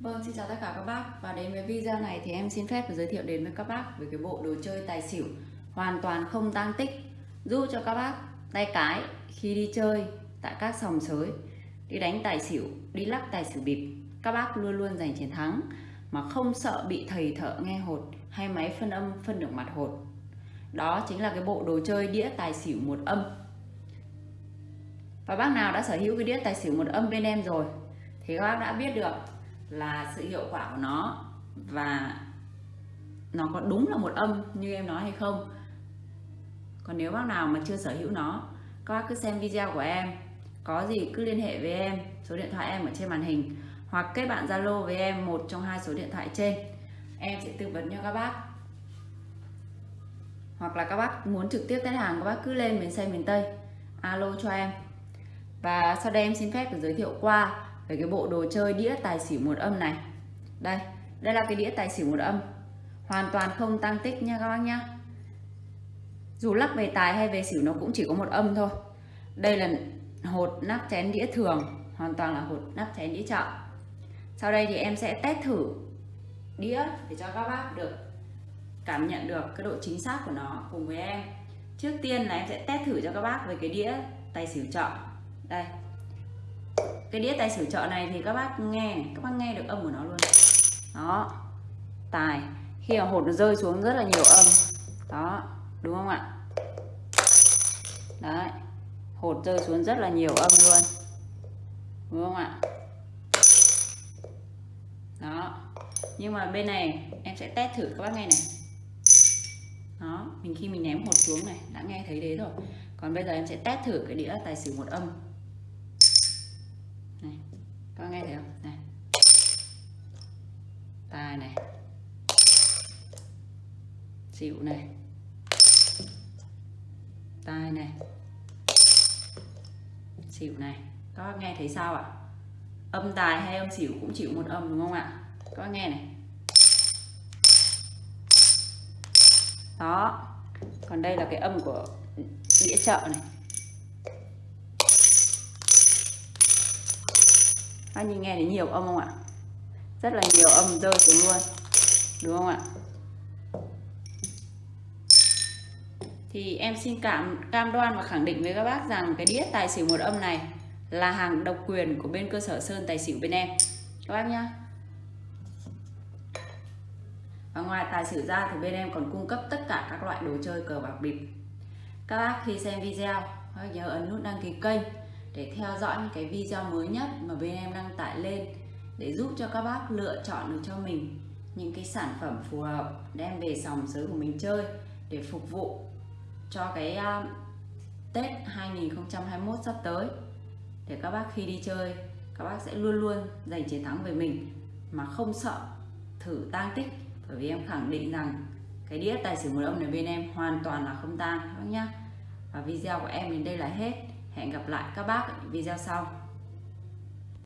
Vâng, xin chào tất cả các bác. Và đến với video này thì em xin phép giới thiệu đến với các bác về cái bộ đồ chơi tài xỉu hoàn toàn không tăng tích. Giúp cho các bác tay cái khi đi chơi tại các sòng sới đi đánh tài xỉu, đi lắc tài xỉu bịp các bác luôn luôn giành chiến thắng mà không sợ bị thầy thợ nghe hột hay máy phân âm phân được mặt hột. Đó chính là cái bộ đồ chơi đĩa tài xỉu một âm. Và bác nào đã sở hữu cái đĩa tài xỉu một âm bên em rồi thì các bác đã biết được là sự hiệu quả của nó và nó có đúng là một âm như em nói hay không. Còn nếu bác nào mà chưa sở hữu nó, các bác cứ xem video của em. Có gì cứ liên hệ với em, số điện thoại em ở trên màn hình, hoặc kết bạn Zalo với em một trong hai số điện thoại trên. Em sẽ tư vấn cho các bác. Hoặc là các bác muốn trực tiếp test hàng, các bác cứ lên miền Tây miền Tây, alo cho em. Và sau đây em xin phép được giới thiệu qua về cái bộ đồ chơi đĩa tài xỉu một âm này. Đây đây là cái đĩa tài xỉu một âm. Hoàn toàn không tăng tích nha các bác nhá. Dù lắc về tài hay về xỉu nó cũng chỉ có một âm thôi. Đây là hột nắp chén đĩa thường, hoàn toàn là hột nắp chén đĩa chợ. Sau đây thì em sẽ test thử đĩa để cho các bác được cảm nhận được cái độ chính xác của nó cùng với em. Trước tiên là em sẽ test thử cho các bác về cái đĩa tài xỉu chợ. Đây cái đĩa tài xỉu chợ này thì các bác nghe, các bác nghe được âm của nó luôn. Đó. Tài. Khi mà hột nó rơi xuống rất là nhiều âm. Đó. Đúng không ạ? Đấy. Hột rơi xuống rất là nhiều âm luôn. Đúng không ạ? Đó. Nhưng mà bên này, em sẽ test thử các bác nghe này. Đó. Mình khi mình ném hột xuống này, đã nghe thấy đấy rồi. Còn bây giờ em sẽ test thử cái đĩa tài xỉu một âm này, có nghe thấy không? Này. Tài này. Xỉu này. Tai này. Xỉu này. Có nghe thấy sao ạ? Âm tài hay âm xỉu cũng chịu một âm, đúng không ạ? Có nghe này. Đó. Còn đây là cái âm của đĩa chợ này. Các nhìn nghe thấy nhiều âm không ạ? Rất là nhiều âm rơi xuống luôn. Đúng không ạ? Thì em xin cảm, cam đoan và khẳng định với các bác rằng cái đĩa tài xỉu một âm này là hàng độc quyền của bên cơ sở Sơn Tài xỉu bên em. Các bác nhá. Và ngoài tài xỉu ra thì bên em còn cung cấp tất cả các loại đồ chơi cờ bạc bịp. Các bác khi xem video, hãy nhớ ấn nút đăng ký kênh để theo dõi những cái video mới nhất mà bên em đăng tải lên để giúp cho các bác lựa chọn được cho mình những cái sản phẩm phù hợp đem về sòng sới của mình chơi để phục vụ cho cái uh, Tết 2021 sắp tới. Để các bác khi đi chơi các bác sẽ luôn luôn giành chiến thắng về mình mà không sợ thử tang tích. Bởi vì em khẳng định rằng cái đĩa tài xỉu một ông này bên em hoàn toàn là không tang các bác nhá. Và video của em đến đây là hết hẹn gặp lại các bác ở những video sau.